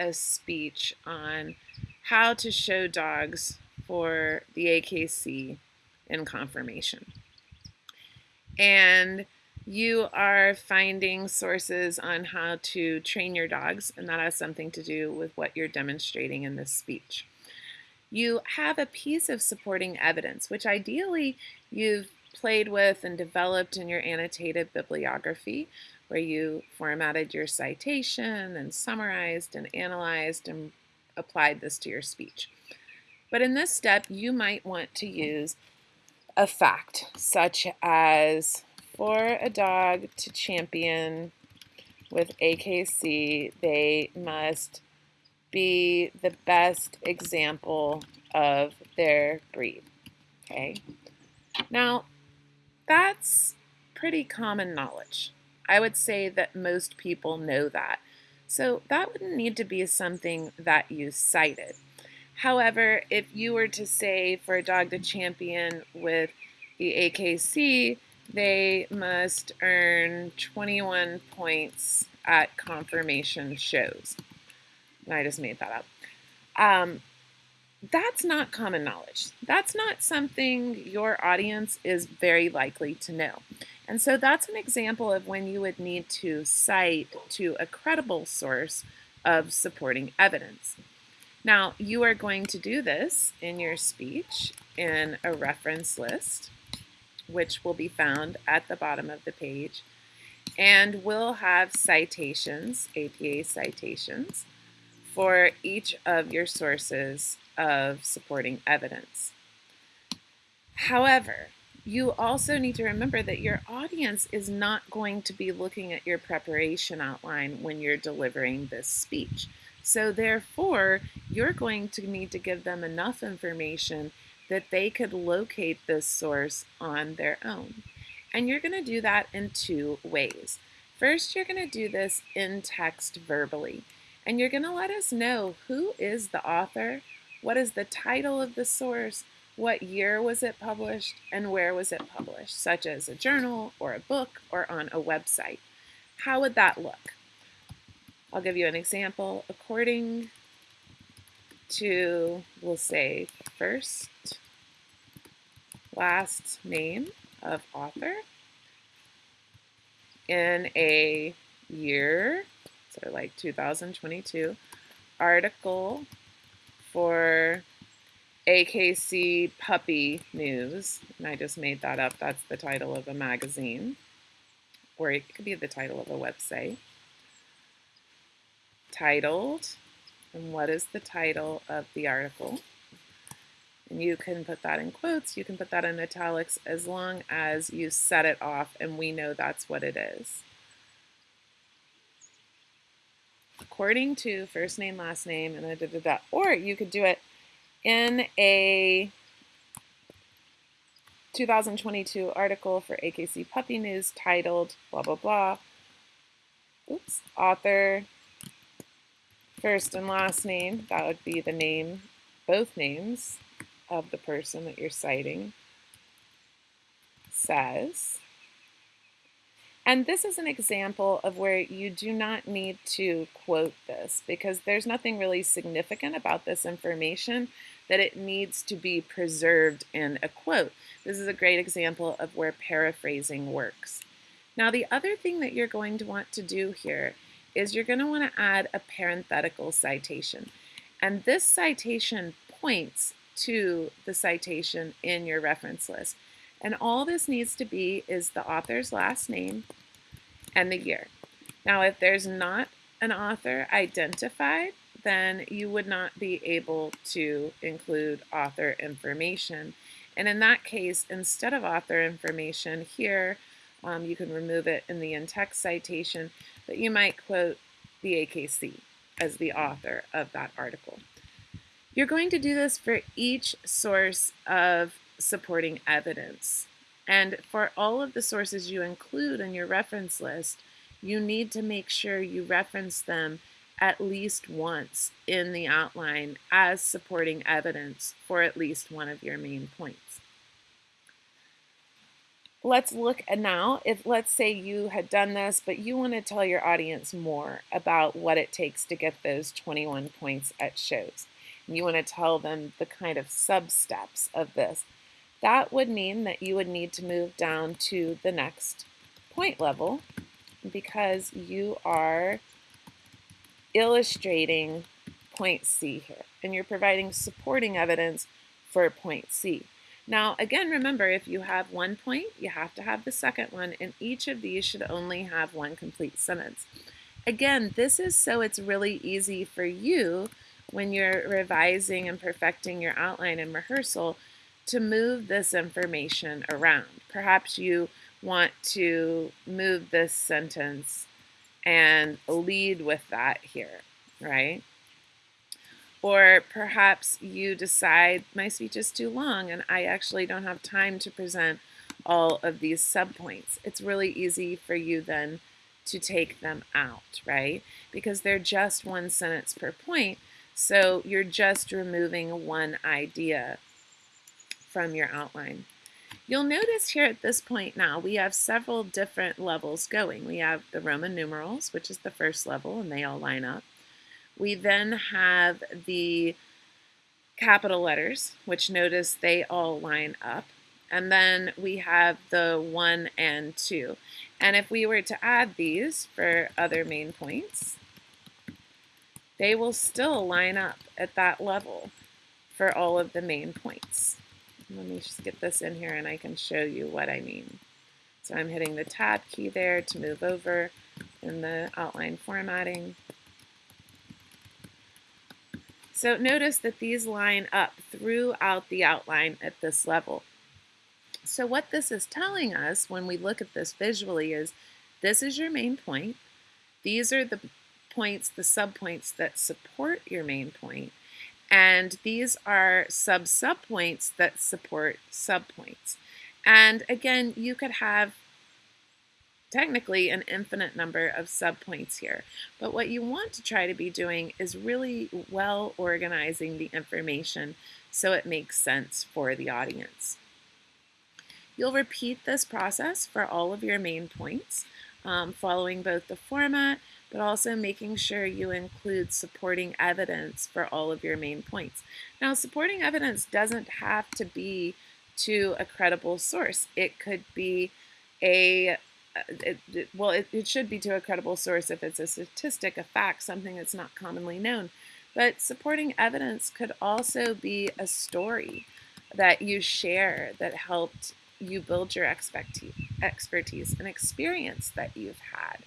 a speech on how to show dogs for the AKC in conformation. And you are finding sources on how to train your dogs, and that has something to do with what you're demonstrating in this speech. You have a piece of supporting evidence, which ideally you've played with and developed in your annotated bibliography, where you formatted your citation and summarized and analyzed and applied this to your speech. But in this step, you might want to use a fact, such as for a dog to champion with AKC, they must be the best example of their breed. Okay. Now, that's pretty common knowledge. I would say that most people know that. So that wouldn't need to be something that you cited. However, if you were to say for a dog to champion with the AKC, they must earn 21 points at conformation shows. I just made that up. Um, that's not common knowledge. That's not something your audience is very likely to know. And so that's an example of when you would need to cite to a credible source of supporting evidence. Now, you are going to do this in your speech in a reference list which will be found at the bottom of the page. And we'll have citations, APA citations, for each of your sources of supporting evidence. However, you also need to remember that your audience is not going to be looking at your preparation outline when you're delivering this speech. So therefore, you're going to need to give them enough information that they could locate this source on their own. And you're going to do that in two ways. First, you're going to do this in text verbally, and you're going to let us know who is the author, what is the title of the source, what year was it published, and where was it published, such as a journal or a book or on a website. How would that look? I'll give you an example. According to, we'll say, first last name of author in a year, so like 2022, article for AKC Puppy News, and I just made that up. That's the title of a magazine, or it could be the title of a website. Titled, and what is the title of the article? And you can put that in quotes, you can put that in italics as long as you set it off and we know that's what it is. According to first name, last name, and da, da, da, Or you could do it in a 2022 article for AKC Puppy News titled blah, blah, blah. Oops, author, first and last name, that would be the name, both names, of the person that you're citing says. And this is an example of where you do not need to quote this because there's nothing really significant about this information that it needs to be preserved in a quote. This is a great example of where paraphrasing works. Now the other thing that you're going to want to do here is you're going to want to add a parenthetical citation. And this citation points to the citation in your reference list. And all this needs to be is the author's last name and the year. Now, if there's not an author identified, then you would not be able to include author information. And in that case, instead of author information here, um, you can remove it in the in-text citation, but you might quote the AKC as the author of that article. You're going to do this for each source of supporting evidence. And for all of the sources you include in your reference list, you need to make sure you reference them at least once in the outline as supporting evidence for at least one of your main points. let's look at now if let's say you had done this but you want to tell your audience more about what it takes to get those 21 points at shows and you want to tell them the kind of sub steps of this that would mean that you would need to move down to the next point level because you are illustrating point C here and you're providing supporting evidence for point C now, again, remember, if you have one point, you have to have the second one, and each of these should only have one complete sentence. Again, this is so it's really easy for you when you're revising and perfecting your outline in rehearsal to move this information around. Perhaps you want to move this sentence and lead with that here, right? Or perhaps you decide my speech is too long and I actually don't have time to present all of these subpoints. It's really easy for you then to take them out, right? Because they're just one sentence per point. So you're just removing one idea from your outline. You'll notice here at this point now, we have several different levels going. We have the Roman numerals, which is the first level, and they all line up. We then have the capital letters, which notice they all line up. And then we have the 1 and 2. And if we were to add these for other main points, they will still line up at that level for all of the main points. Let me just get this in here and I can show you what I mean. So I'm hitting the tab key there to move over in the outline formatting. So notice that these line up throughout the outline at this level. So what this is telling us when we look at this visually is this is your main point. These are the points, the subpoints that support your main point. And these are sub-subpoints that support subpoints. And again, you could have technically an infinite number of subpoints here. But what you want to try to be doing is really well organizing the information so it makes sense for the audience. You'll repeat this process for all of your main points, um, following both the format, but also making sure you include supporting evidence for all of your main points. Now, supporting evidence doesn't have to be to a credible source. It could be a it, it, well, it, it should be to a credible source if it's a statistic, a fact, something that's not commonly known. But supporting evidence could also be a story that you share that helped you build your expertise and experience that you've had.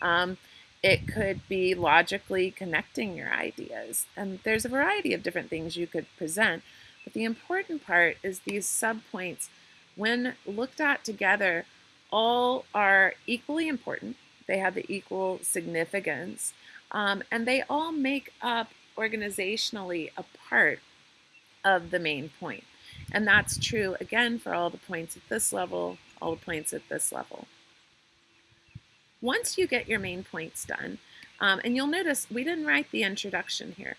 Um, it could be logically connecting your ideas. And there's a variety of different things you could present. But the important part is these subpoints, when looked at together, all are equally important. They have the equal significance. Um, and they all make up organizationally a part of the main point. And that's true, again, for all the points at this level, all the points at this level. Once you get your main points done, um, and you'll notice we didn't write the introduction here.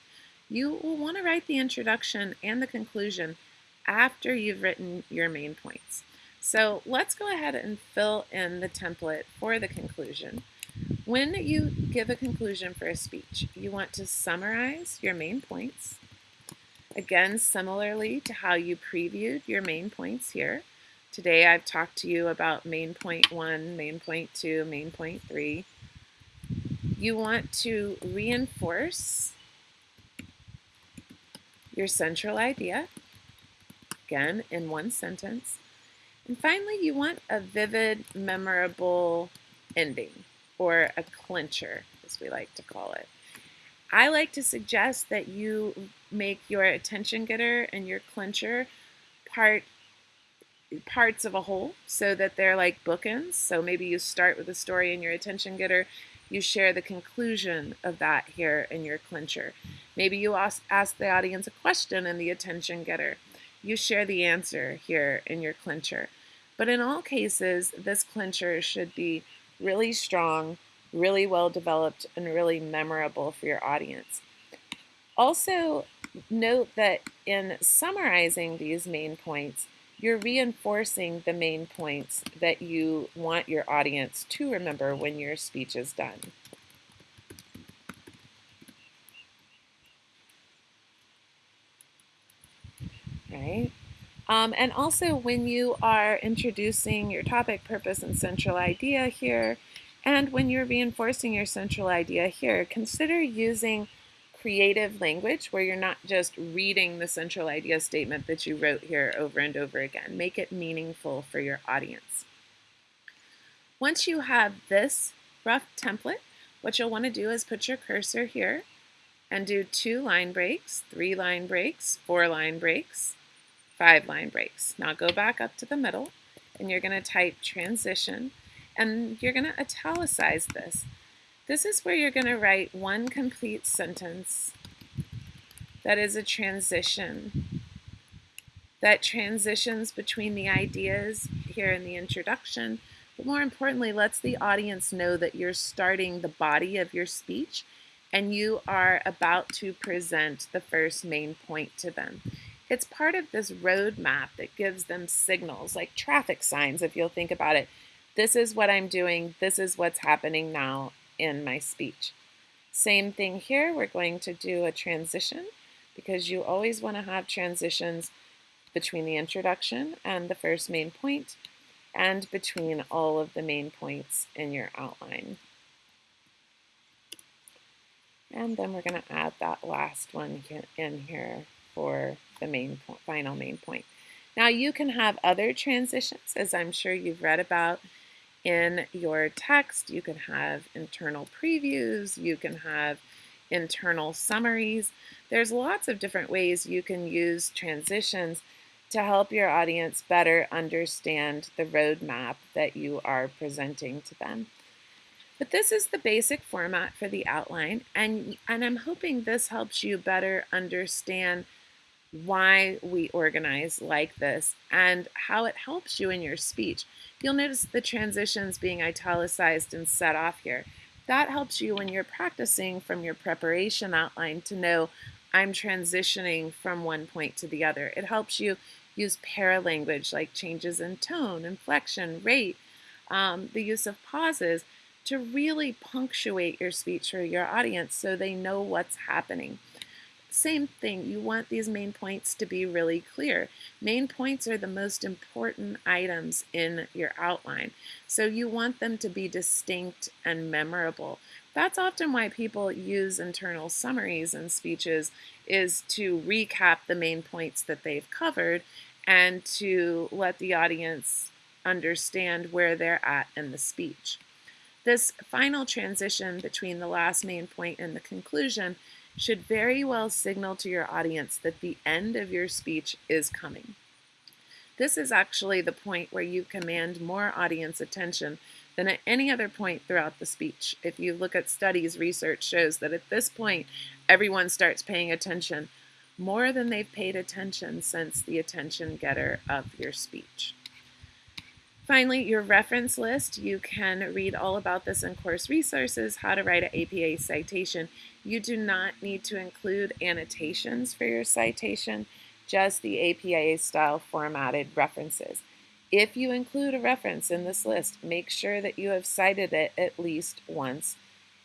You will want to write the introduction and the conclusion after you've written your main points. So let's go ahead and fill in the template for the conclusion. When you give a conclusion for a speech, you want to summarize your main points. Again, similarly to how you previewed your main points here. Today I've talked to you about main point one, main point two, main point three. You want to reinforce your central idea, again in one sentence. And finally, you want a vivid, memorable ending, or a clincher, as we like to call it. I like to suggest that you make your attention getter and your clincher part parts of a whole so that they're like bookends. So maybe you start with a story in your attention getter, you share the conclusion of that here in your clincher. Maybe you ask, ask the audience a question in the attention getter you share the answer here in your clincher. But in all cases, this clincher should be really strong, really well developed, and really memorable for your audience. Also, note that in summarizing these main points, you're reinforcing the main points that you want your audience to remember when your speech is done. Right? Um, and also when you are introducing your topic, purpose, and central idea here, and when you're reinforcing your central idea here, consider using creative language where you're not just reading the central idea statement that you wrote here over and over again. Make it meaningful for your audience. Once you have this rough template, what you'll want to do is put your cursor here and do two line breaks, three line breaks, four line breaks, five line breaks. Now go back up to the middle and you're going to type transition and you're going to italicize this. This is where you're going to write one complete sentence that is a transition that transitions between the ideas here in the introduction, but more importantly, lets the audience know that you're starting the body of your speech and you are about to present the first main point to them. It's part of this roadmap that gives them signals, like traffic signs, if you'll think about it. This is what I'm doing, this is what's happening now, in my speech. Same thing here, we're going to do a transition because you always want to have transitions between the introduction and the first main point and between all of the main points in your outline. And then we're going to add that last one in here for the main final main point. Now you can have other transitions, as I'm sure you've read about in your text. You can have internal previews, you can have internal summaries. There's lots of different ways you can use transitions to help your audience better understand the roadmap that you are presenting to them. But this is the basic format for the outline, and, and I'm hoping this helps you better understand why we organize like this and how it helps you in your speech. You'll notice the transitions being italicized and set off here. That helps you when you're practicing from your preparation outline to know I'm transitioning from one point to the other. It helps you use paralanguage like changes in tone, inflection, rate, um, the use of pauses to really punctuate your speech for your audience so they know what's happening. Same thing, you want these main points to be really clear. Main points are the most important items in your outline. So you want them to be distinct and memorable. That's often why people use internal summaries in speeches is to recap the main points that they've covered and to let the audience understand where they're at in the speech. This final transition between the last main point and the conclusion should very well signal to your audience that the end of your speech is coming. This is actually the point where you command more audience attention than at any other point throughout the speech. If you look at studies, research shows that at this point, everyone starts paying attention more than they've paid attention since the attention getter of your speech. Finally, your reference list. You can read all about this in course resources, how to write an APA citation. You do not need to include annotations for your citation, just the APA style formatted references. If you include a reference in this list, make sure that you have cited it at least once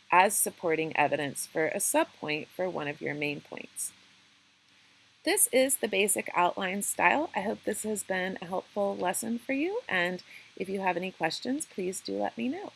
as supporting evidence for a subpoint for one of your main points. This is the basic outline style. I hope this has been a helpful lesson for you, and if you have any questions, please do let me know.